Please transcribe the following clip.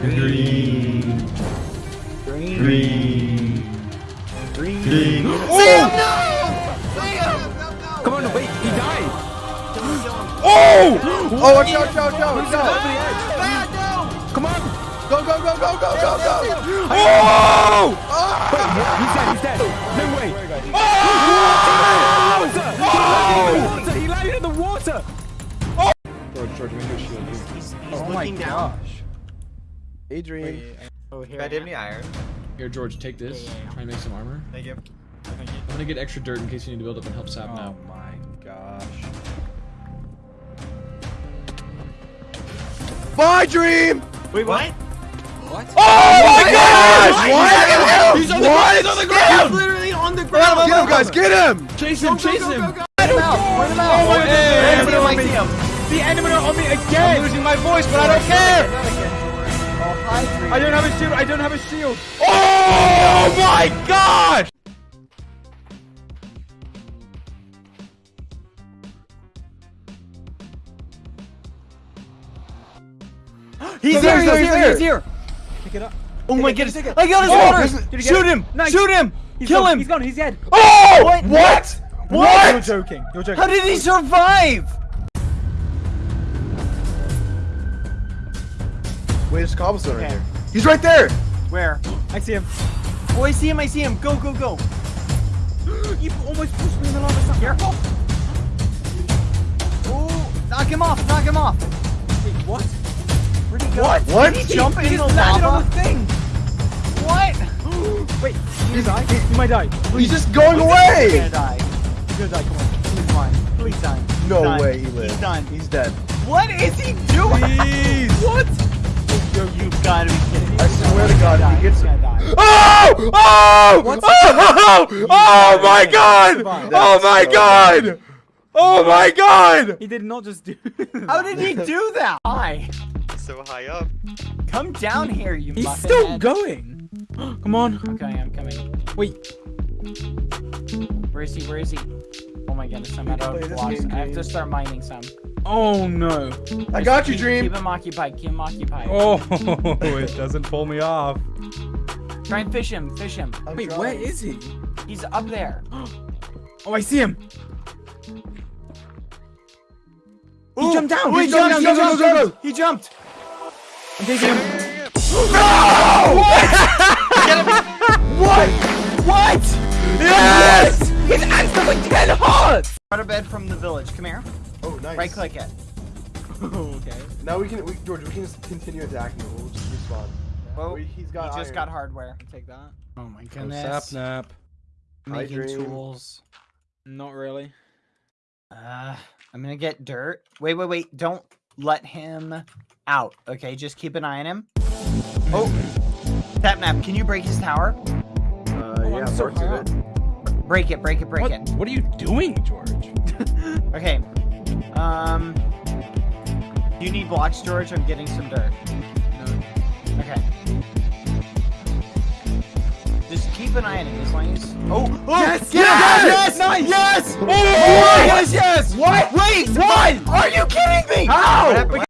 Green. Green. Green. Green. Green. Sam, Oh! no! Come on, wait, he died. Oh! Oh, watch out, watch out, watch out, the edge. Come on. Go, go, go, go, go, go, go. Oh! Ah! He's dead, he's dead. No way. Oh! Water! He landed in the water! George, George, we need a shield. he's Oh my gosh. Adrian. Oh, here. I did any iron. Here, George, take this. Yeah, yeah, yeah. Try and make some armor. Thank you. Thank you. I'm gonna get extra dirt in case you need to build up and help Sap Oh now. my gosh. My dream! Wait, what? What? Oh my gosh! What? He's on the What? ground, he's on the ground! He's literally on the ground. Get him, guys, get him! Chase him, chase him! Point him out. Point him out. Oh my I see him, I God. see. The Animator on me again! I'm losing my voice, but I don't care! I don't have a shield, I don't have a shield! Oh my gosh! He's go, he's here, he's he's here. Pick it up. Oh my goodness. I got his Oh, water. this is- Did you get Shoot him. Nice. Shoot him. He's Kill gone, him. He's gone, he's dead! Oh! What? What? You're What? joking, you're joking. How did he survive? Wait, there's a cobblestone right Okay. there. He's right there! Where? I see him. Oh, I see him, I see him. Go, go, go. You almost pushed me in the lava. Stop. Careful. Oh, knock him off, knock him off. Wait, what? Where'd he go? What? What? Did he jump He in the just landed on lava? the thing! What? Wait, you die? You might die. He's just going He's away! gonna die. He's gonna die, come on. Please die. Please die. He's No done. way he lives. He's done. He's dead. What is he doing? God, if he gets him. gonna. Oh! Oh! Oh! Oh, oh my god! Oh my god! Oh my god! He did not just do How did he do that? Why? So high up. Come down here, you He's muffin still head. going! Come on. I'm coming, I'm coming. Wait, Where is he? Where is he? Oh my goodness, I'm out of blocks. I have to start mining some. Oh no. I got you, Keep- Dream. Keep him occupied, keep him occupied. Oh, it doesn't pull me off. Try and fish him, fish him. I'm Wait, trying. where is he? He's up there. Oh, I see him. He Ooh, jumped down. Oh, he He jumped jumped, down. he Go, go, jumped, go, go. he jumped. I'm taking him. What? What? Yes! He's instantly 10 hearts! Out of bed from the village. Come here. Oh, nice. Right click it. okay. Now we can, we, George, we can just continue attacking him. We'll just respawn. Well, We- he's got he just iron. got hardware. Take that. Oh my Oh, goodness. sap nap. Making dream. tools. Not really. Uh, I'm gonna get dirt. Wait, wait, wait. Don't let him out. Okay, just keep an eye on him. Oh, Sapnap, can you break his tower? Uh, I'm yeah, so parts high of it. Break it, break it, break What, it. what are you doing, George? Okay. Um, you need blocks, George. I'm getting some dirt. No. Okay. Just keep an eye on him as long as. Oh, oh Yes! yes, Yes! yes, Nice! yes, Oh! yes, yes. What? Wait, what? Are you kidding me? How? What